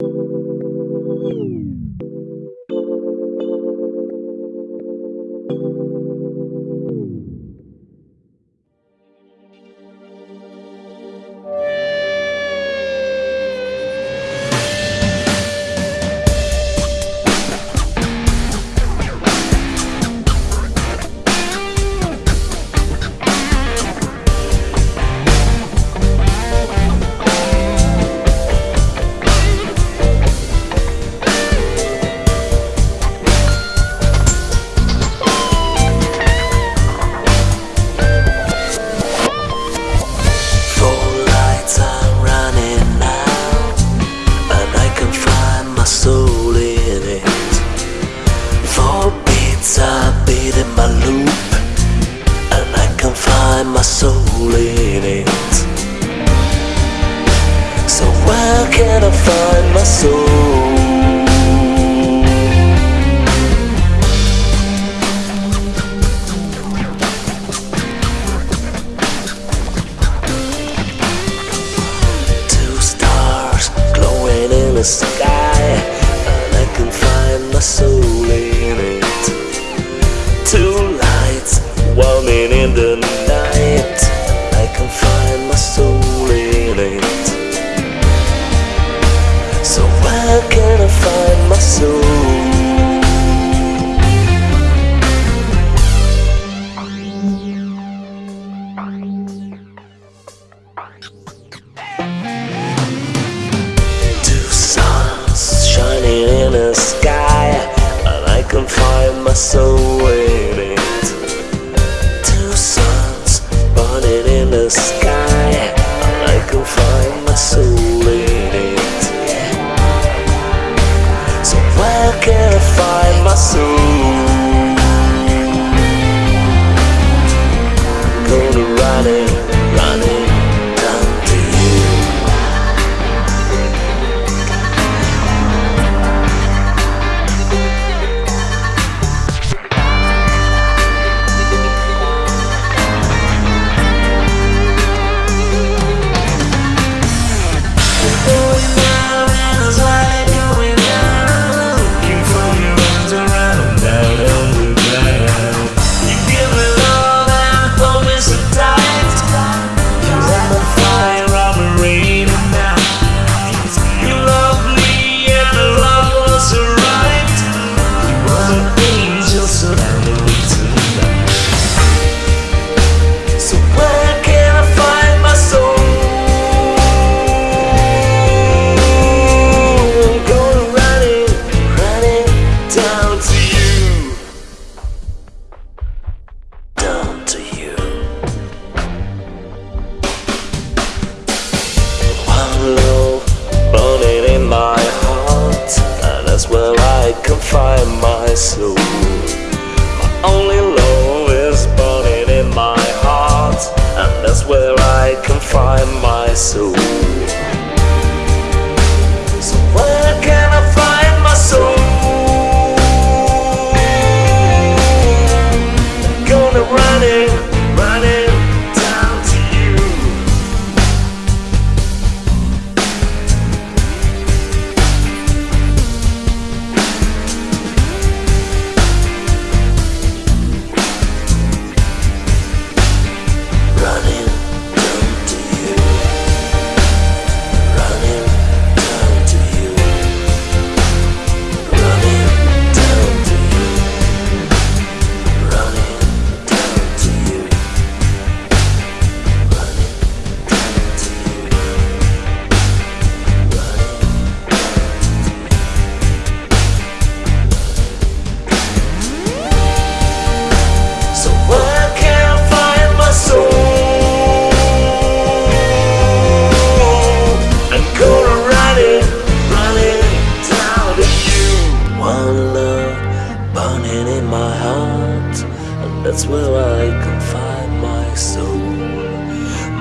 Four soul in it. Four beats are beating my loop, and I can find my soul in it. So where can I find my soul? Two stars glowing in the sky, in the night, I can find my soul in it. So where can I find my soul? Two suns shining in the sky, and I can find my soul I find my soul? My soul. My only love is burning in my heart, and that's where I can find my soul.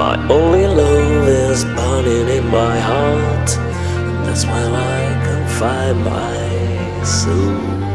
My only love is burning in my heart, that's where I can find my soul.